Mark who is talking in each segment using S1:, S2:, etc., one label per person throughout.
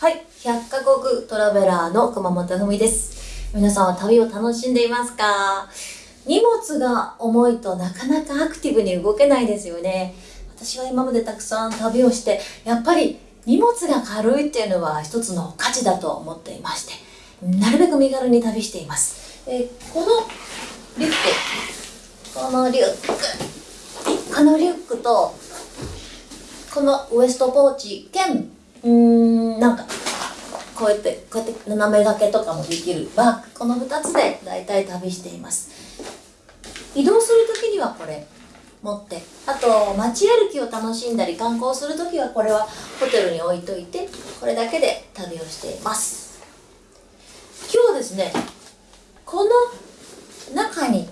S1: はい、100カ国トラベラーの熊本文です。皆さんは旅を楽しんでいますか？荷物が重いとなかなかアクティブに動けないですよね。私は今までたくさん旅をして、やっぱり荷物が軽いっていうのは一つの価値だと思っていまして、なるべく身軽に旅しています。えこのリュック、このリュック、このリュックと、このウエストポーチ兼うーんなんかこうやってこうやって斜め掛けとかもできる。バッグこの2つで大体旅しています。移動する時にはこれ持って。あと街歩きを楽しんだり観光する時はこれはホテルに置いといてこれだけで旅をしています。今日はですねこの中に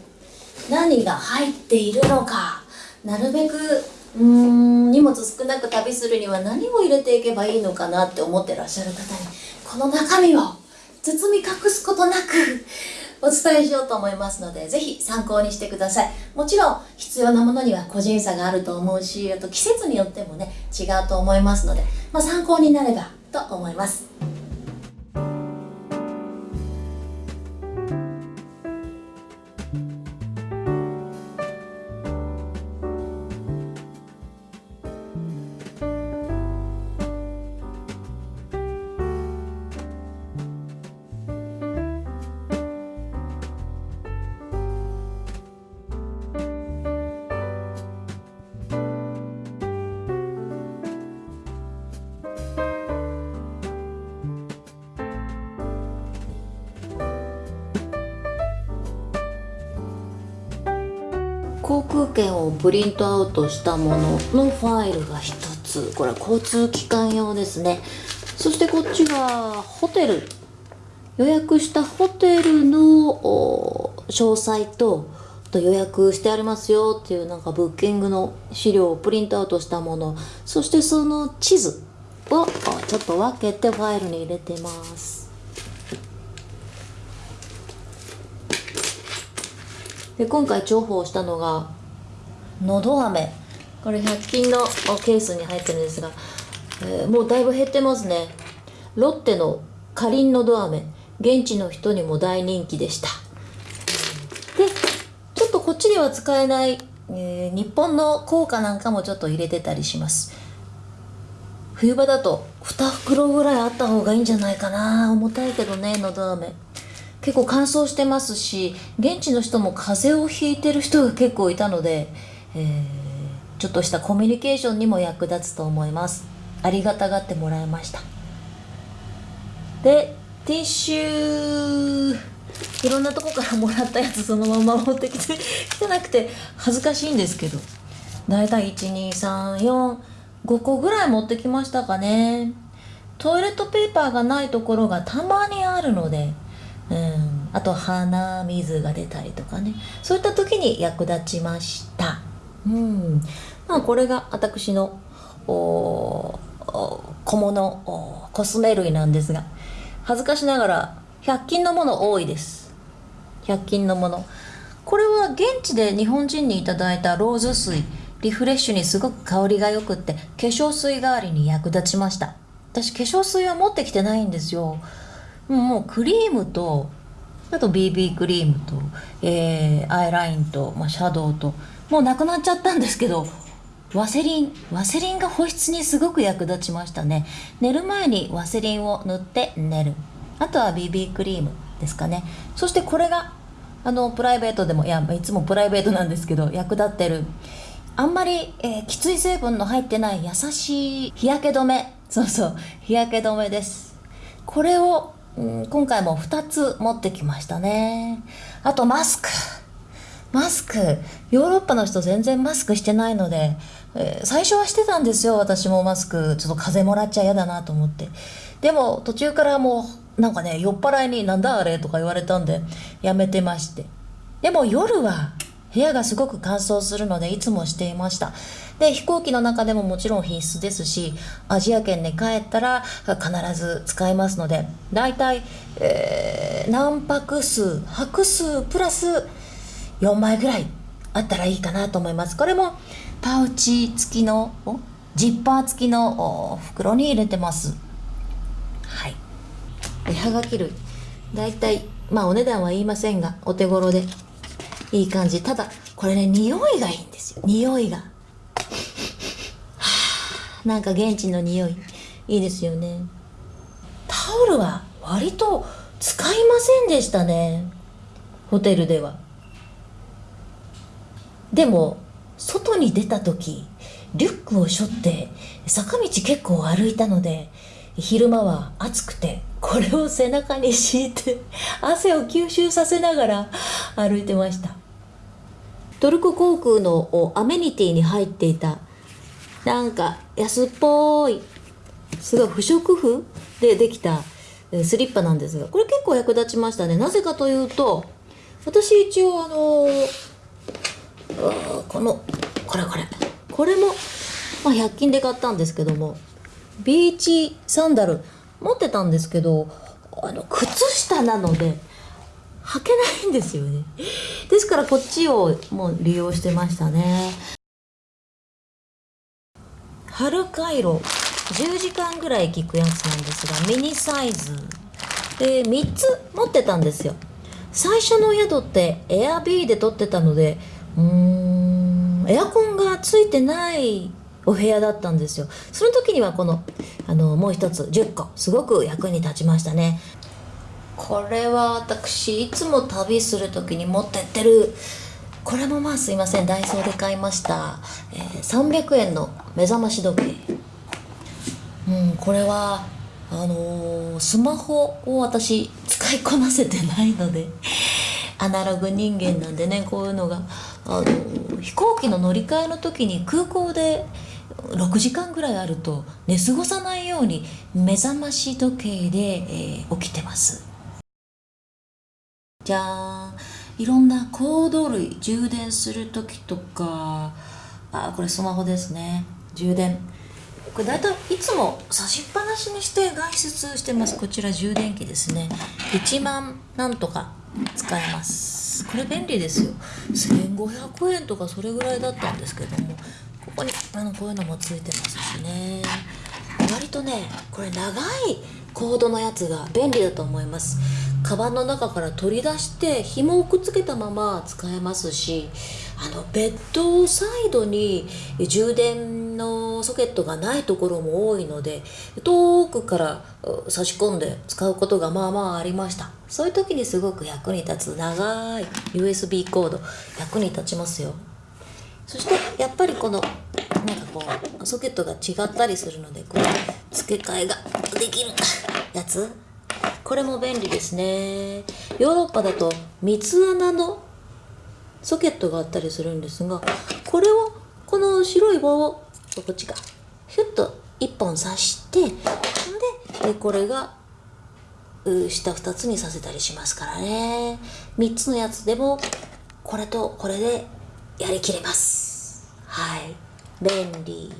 S1: 何が入っているのかなるべくうん荷物少なく旅するには何を入れていけばいいのかなって思ってらっしゃる方にこの中身を包み隠すことなくお伝えしようと思いますのでぜひ参考にしてください。もちろん必要なものには個人差があると思うしあと季節によってもね違うと思いますので、まあ、参考になればと思います。空券をプリントアウトしたもののファイルが1つ。これは交通機関用ですね。そしてこっちがホテル。予約したホテルの詳細とと予約してありますよっていうなんかブッキングの資料をプリントアウトしたもの。そしてその地図をちょっと分けてファイルに入れてます。で今回重宝したのがのど飴。これ100均のケースに入ってるんですが、えーもうだいぶ減ってますね。ロッテのかりんのど飴。現地の人にも大人気でした。でちょっとこっちでは使えない、えー日本の硬貨なんかもちょっと入れてたりします。冬場だと2袋ぐらいあった方がいいんじゃないかな。重たいけどねのど飴。結構乾燥してますし現地の人も風邪をひいてる人が結構いたので、えーちょっとしたコミュニケーションにも役立つと思います。ありがたがってもらいました。でティッシュいろんなとこからもらったやつそのまま持ってきてきてなくて恥ずかしいんですけど。だいたい12345個ぐらい持ってきましたかね。トイレットペーパーがないところがたまにあるのでうんあと鼻水が出たりとかね。そういった時に役立ちました。うん。まあこれが私の小物コスメ類なんですが恥ずかしながら100均のもの多いです。100均のもの。これは現地で日本人にいただいたローズ水リフレッシュにすごく香りが良くって化粧水代わりに役立ちました。私化粧水は持ってきてないんですよ。もうクリームとあと BB クリームと、えーアイラインと、まあ、シャドウともうなくなっちゃったんですけどワセリンワセリンが保湿にすごく役立ちましたね。寝る前にワセリンを塗って寝る。あとは BB クリームですかね。そしてこれがあのプライベートでもいやいつもプライベートなんですけど役立ってる。あんまり、えーきつい成分の入ってない優しい日焼け止め。そうそう日焼け止めです。これを、うん今回も2つ持ってきましたね。あとマスク。マスクヨーロッパの人全然マスクしてないので、えー最初はしてたんですよ私もマスク。ちょっと風邪もらっちゃ嫌だなと思って。でも途中からもうなんかね酔っ払いに「なんだあれ?」とか言われたんでやめてまして。でも夜は部屋がすごく乾燥するのでいつもしていました。で飛行機の中でももちろん必須ですしアジア圏に帰ったら必ず使いますのでだいたい、えー何泊数泊数プラス4枚ぐらいあったらいいかなと思います。これもパウチ付きのジッパー付きの袋に入れてます。はがき類。だいたいまあお値段は言いませんがお手頃でいい感じ。ただこれね匂いがいいんですよ。匂いが。はあなんか現地の匂い。いいですよね。タオルは割と使いませんでしたね。ホテルでは。でも外に出た時リュックを背負って坂道結構歩いたので昼間は暑くてこれを背中に敷いて汗を吸収させながら歩いてました。トルコ航空のアメニティに入っていたなんか安っぽいすごい不織布でできたスリッパなんですがこれ結構役立ちましたね。なぜかというと私一応あのこのこれこれ。これも、まあ、100均で買ったんですけどもビーチサンダル持ってたんですけどあの靴下なので履けないんですよね。ですからこっちをもう利用してましたね。春回路10時間ぐらい効くやつなんですがミニサイズ。で3つ持ってたんですよ。最初の宿ってエアビーで撮ってたのでうん。エアコンがついてないお部屋だったんですよ。その時にはこのあのもう一つ10個すごく役に立ちましたね。これは私いつも旅する時に持ってってる。これもまあすいません。ダイソーで買いました、えー、300円の目覚まし時計。うんこれはあのー、スマホを私使いこなせてないのでアナログ人間なんでねこういうのが、あの、飛行機の乗り換えの時に空港で6時間ぐらいあると寝過ごさないように目覚まし時計で、えー、起きてます。じゃーん。いろんなコード類充電する時とかあこれスマホですね。充電。これ大体いつも差しっぱなしにして外出してます。こちら充電器ですね。1万なんとか使えます。これ便利ですよ。1500円とかそれぐらいだったんですけどもここにあのこういうのもついてますしね。割とねこれ長いコードのやつが便利だと思います。カバンの中から取り出して紐をくっつけたまま使えますしあのベッドサイドに充電のソケットがないところも多いので遠くから差し込んで使うことがまあまあありました。そういう時にすごく役に立つ長い USB コード役に立ちますよ。そしてやっぱりこのなんかこうソケットが違ったりするのでこう付け替えができるやつ？これも便利ですね。ヨーロッパだと三つ穴のソケットがあったりするんですがこれをこの白い棒をこっちか。ヒュッと1本刺してでこれが下2つにさせたりしますからね。3つのやつでもこれとこれでやりきれます。はい。便利。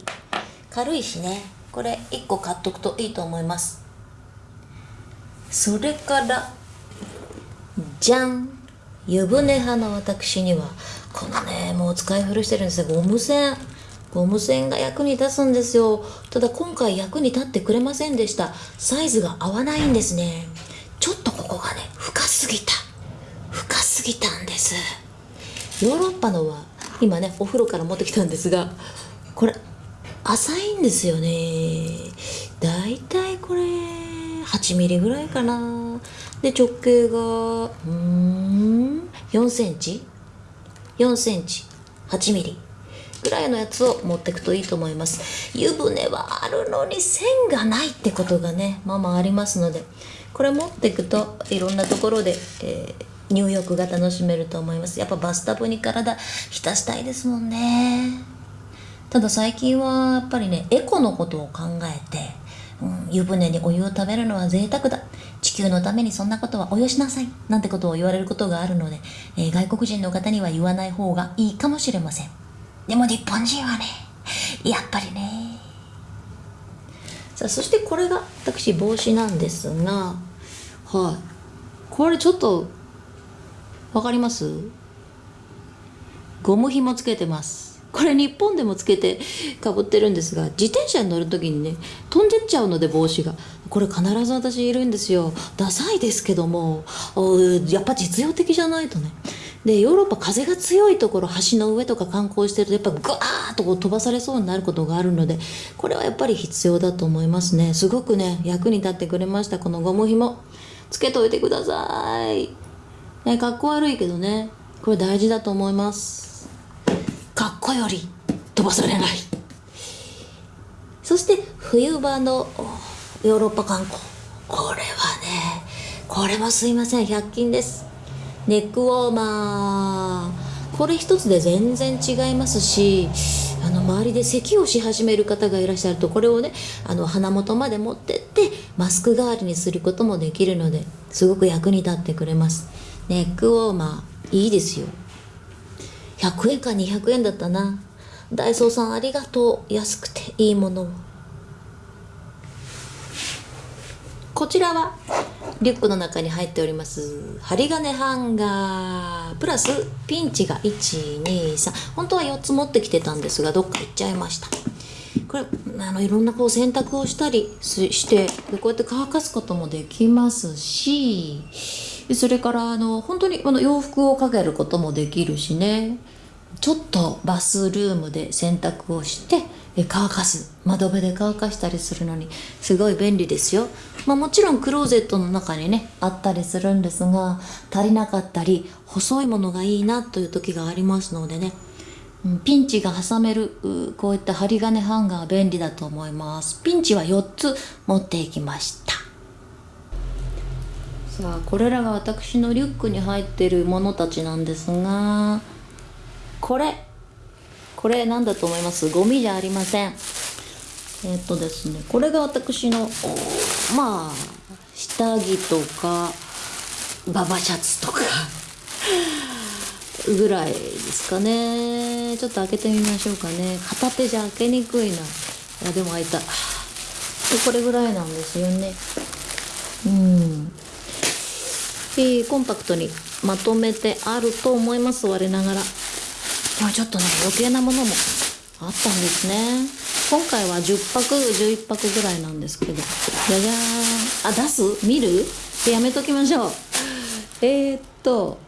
S1: 軽いしね。これ1個買っとくといいと思います。それからじゃん湯船派の私にはこのねもう使い古してるんですよ。ゴム栓。ゴム栓が役に立つんですよ。ただ今回役に立ってくれませんでした。サイズが合わないんですね。ちょっとここがね深すぎた。深すぎたんです。ヨーロッパのは今ねお風呂から持ってきたんですがこれ浅いんですよね。だいたいこれ8ミリぐらいかな。で直径がうん。4センチ？4センチ？8ミリ？ぐらいのやつを持っていくといいと思います。湯船はあるのに線がないってことがねまあまあありますのでこれ持っていくといろんなところで、えー入浴が楽しめると思います。やっぱバスタブに体浸したいですもんね。ただ最近はやっぱりねエコのことを考えて、うん、湯船にお湯を食べるのは贅沢だ。地球のためにそんなことはおよしなさい。なんてことを言われることがあるので、えー、外国人の方には言わない方がいいかもしれません。でも日本人はねやっぱりね。さあそしてこれが私帽子なんですがはい。これちょっとわかります？ゴム紐つけてます。これ日本でもつけてかぶってるんですが自転車に乗る時にね飛んでっちゃうので帽子が。これ必ず私いるんですよ。ダサいですけどもやっぱ実用的じゃないとね。でヨーロッパ風が強いところ橋の上とか観光してるとやっぱグワーッとこう飛ばされそうになることがあるのでこれはやっぱり必要だと思いますね。すごくね役に立ってくれました。このゴム紐。つけといてください、ね、かっこ悪いけどね。これ大事だと思います。かっこより飛ばされない。そして冬場のヨーロッパ観光。これはねこれもすいません。100均です。ネックウォーマー。これ一つで全然違いますしあの周りで咳をし始める方がいらっしゃるとこれをねあの鼻元まで持ってってマスク代わりにすることもできるのですごく役に立ってくれます。ネックウォーマーいいですよ。100円か200円だったな。ダイソーさんありがとう。安くていいものを。こちらはリュックの中に入っております針金ハンガープラスピンチが123本当は4つ持ってきてたんですがどっか行っちゃいました。これあのいろんなこう洗濯をしたりしてこうやって乾かすこともできますしそれからあの本当にこの洋服をかけることもできるしね。ちょっとバスルームで洗濯をして乾かす。窓辺で乾かしたりするのにすごい便利ですよ、まあ、もちろんクローゼットの中にねあったりするんですが足りなかったり細いものがいいなという時がありますのでね。ピンチが挟めるこういった針金ハンガー便利だと思います。ピンチは4つ持っていきました。さあこれらが私のリュックに入ってるものたちなんですがこれ。これ何だと思います？ゴミじゃありません。えっとですねこれが私のまあ下着とかババシャツとかぐらいですかね。ちょっと開けてみましょうかね。片手じゃ開けにくいな。いやでも開いた。これぐらいなんですよね。うん。えー、コンパクトにまとめてあると思います我ながら。まあちょっとね余計なものもあったんですね。今回は10泊11泊ぐらいなんですけど。じゃじゃーん。あ出す？見る？やめときましょう。えー、っと、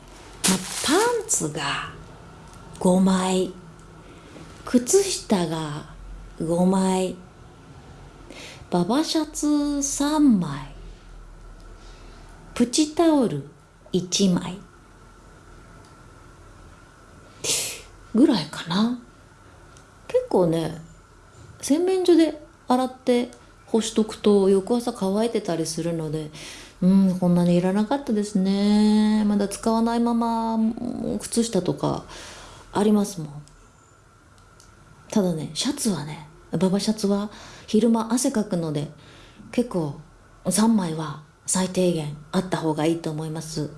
S1: ま、パンツが5枚。靴下が5枚。ババシャツ3枚。プチタオル1枚。ぐらいかな。結構ね洗面所で洗って干しとくと翌朝乾いてたりするのでうんこんなにいらなかったですね。まだ使わないまま靴下とかありますもん。ただねシャツはねババシャツは昼間汗かくので結構3枚は最低限あった方がいいと思います。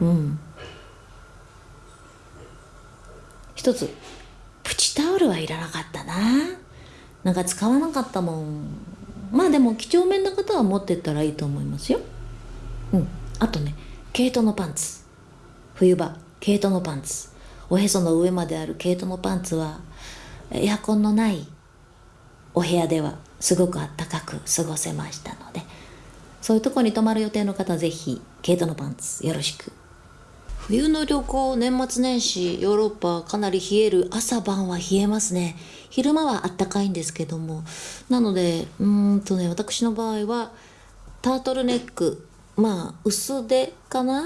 S1: うん。一つプチタオルはいらなかったな。なんか使わなかったもん。まあでも几帳面な方は持ってったらいいと思いますよ。うん。あとね毛糸のパンツ。冬場毛糸のパンツ。おへその上まである毛糸のパンツはエアコンのないお部屋ではすごくあったかく過ごせましたので。そういうとこに泊まる予定の方ぜひ毛糸のパンツよろしく。冬の旅行年末年始ヨーロッパかなり冷える朝晩は冷えますね。昼間はあったかいんですけども。なのでうんとね私の場合はタートルネックまあ薄手かな？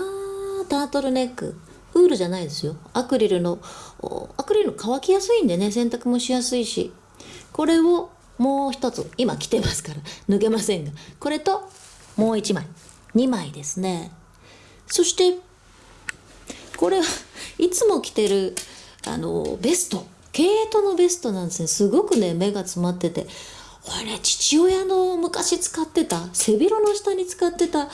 S1: タートルネック。ウールじゃないですよ。アクリルのアクリル乾きやすいんでね。洗濯もしやすいし。これをもう一つ今着てますから。脱げませんが。これともう一枚。2枚ですね。そしてこれはいつも着てるあのベスト。毛糸のベストなんですね。すごくね目が詰まってて。これ父親の昔使ってた背広の下に使ってた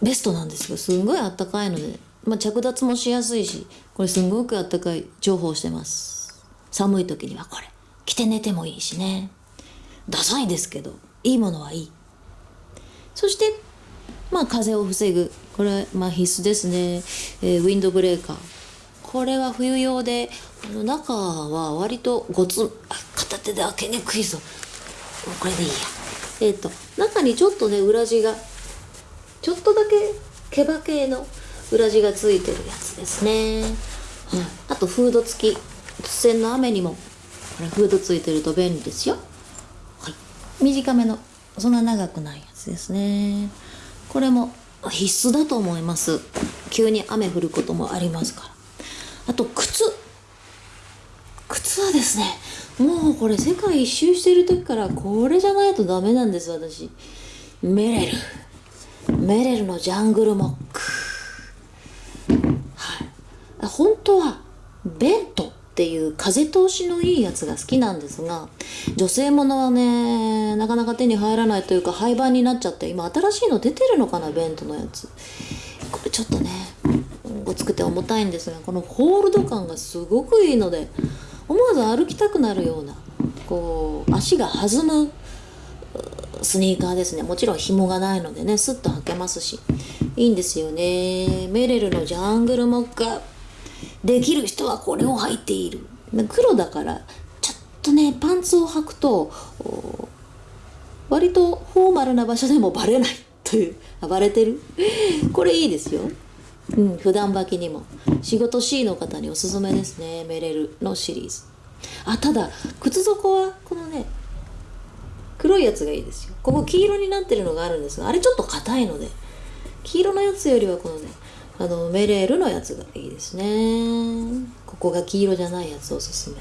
S1: ベストなんですよ。すんごいあったかいので、まあ、着脱もしやすいしこれすんごくあったかい重宝してます。寒い時にはこれ。着て寝てもいいしね。ダサいですけどいいものはいい。そしてまあ風を防ぐ。これまあ必須ですね、えー、ウィンドブレーカー。これは冬用であの中は割とゴツあ片手で開けにくいぞ。これでいいや。えっ、ー、と中にちょっとね裏地がちょっとだけ毛羽系の裏地がついてるやつですね、はい、あとフード付き。突然の雨にもこれフードついてると便利ですよ、はい、短めのそんな長くない。つですね。これも必須だと思います。急に雨降ることもありますから。あと靴。靴はですねもうこれ世界一周してる時からこれじゃないとダメなんです私。メレル。メレルのジャングルモック。はい。本当はベント。っていう風通しのいいやつが好きなんですが女性ものはねなかなか手に入らないというか廃盤になっちゃって今新しいの出てるのかなベントのやつ。これちょっとねごつくて重たいんですがこのホールド感がすごくいいので思わず歩きたくなるようなこう足が弾むスニーカーですね。もちろん紐がないのでねスッと履けますしいいんですよね。メレルのジャングルモッカできる人はこれを履いている。黒だからちょっとねパンツを履くと割とフォーマルな場所でもバレないという。バレてる？これいいですよ。うん、普段履きにも。仕事 C の方におすすめですね。メレルのシリーズ。あただ靴底はこのね黒いやつがいいですよ。ここ黄色になってるのがあるんですがあれちょっと硬いので黄色のやつよりはこのねあのメレールのやつがいいですね。ここが黄色じゃないやつおすすめ。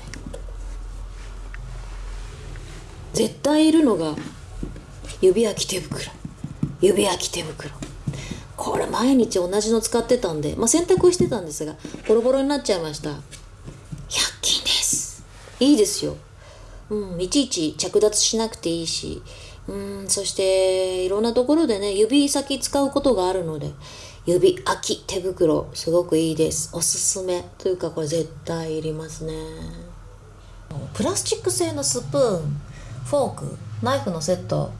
S1: 絶対いるのが指焼き手袋。指焼き手袋。これ毎日同じの使ってたんで、まあ、洗濯してたんですがボロボロになっちゃいました。100均です。いいですよ、うん、いちいち着脱しなくていいし。うんそしていろんなところでね指先使うことがあるので指空き手袋すごくいいです。おすすめというかこれ絶対いりますね。プラスチック製のスプーンフォークナイフのセット。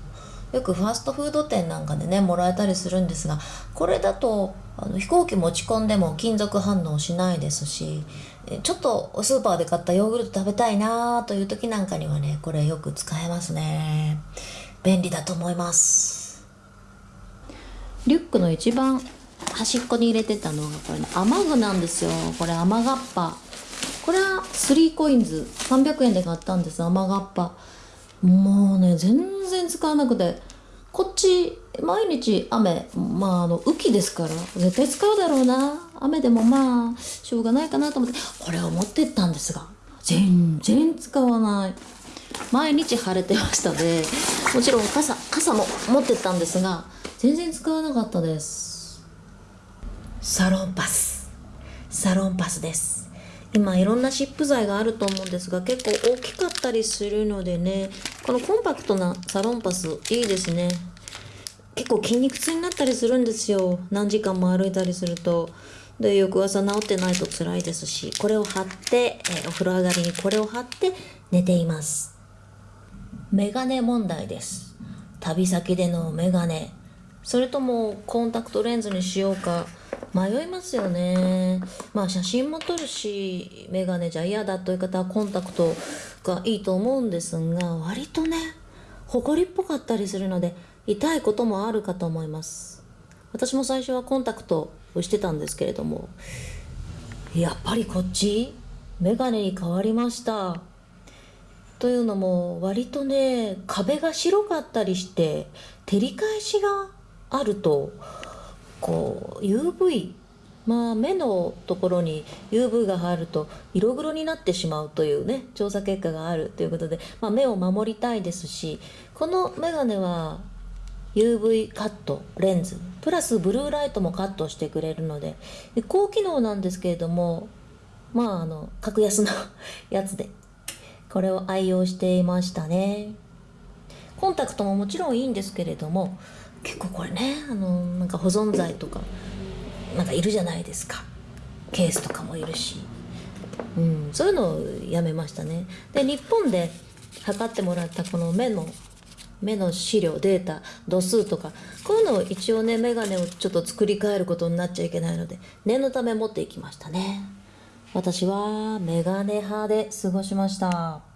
S1: よくファーストフード店なんかでねもらえたりするんですがこれだとあの飛行機持ち込んでも金属反応しないですしちょっとスーパーで買ったヨーグルト食べたいなという時なんかにはねこれよく使えますね。便利だと思います。リュックの一番端っこに入れてたのがこれね雨具なんですよ。これ雨がっぱ。これは3コインズ。300円で買ったんです。雨がっぱ。もうね全然使わなくて。こっち毎日雨。まああの雨季ですから。絶対使うだろうな。雨でもまあしょうがないかなと思って。これを持ってったんですが全然使わない。毎日晴れてましたでもちろん傘傘も持ってったんですが全然使わなかったです。サロンパス。サロンパスです。今いろんな湿布剤があると思うんですが結構大きかったりするのでねこのコンパクトなサロンパスいいですね。結構筋肉痛になったりするんですよ。何時間も歩いたりすると。で翌朝治ってないと辛いですしこれを貼って、えお風呂上がりにこれを貼って寝ています。メガネ問題です。旅先でのメガネ。それともコンタクトレンズにしようか。迷いますよね。まあ写真も撮るしメガネじゃ嫌だという方はコンタクトがいいと思うんですが割とねほこりっぽかったりするので痛いこともあるかと思います。私も最初はコンタクトをしてたんですけれどもやっぱりこっちメガネに変わりました。というのも割とね壁が白かったりして照り返しがあるとこう UV まあ目のところに UV が入ると色黒になってしまうというね調査結果があるということで、まあ、目を守りたいですしこのメガネは UV カットレンズプラスブルーライトもカットしてくれるので高機能なんですけれどもまああの格安のやつでこれを愛用していましたね。コンタクトももちろんいいんですけれども結構これねあのなんか保存剤とかなんかいるじゃないですか。ケースとかもいるし、うん、そういうのをやめましたね。で日本で測ってもらったこの目の目の資料データ度数とかこういうのを一応ね眼鏡をちょっと作り変えることになっちゃいけないので念のため持っていきましたね。私はメガネ派で過ごしました。